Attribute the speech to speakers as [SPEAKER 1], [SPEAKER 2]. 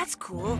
[SPEAKER 1] That's cool.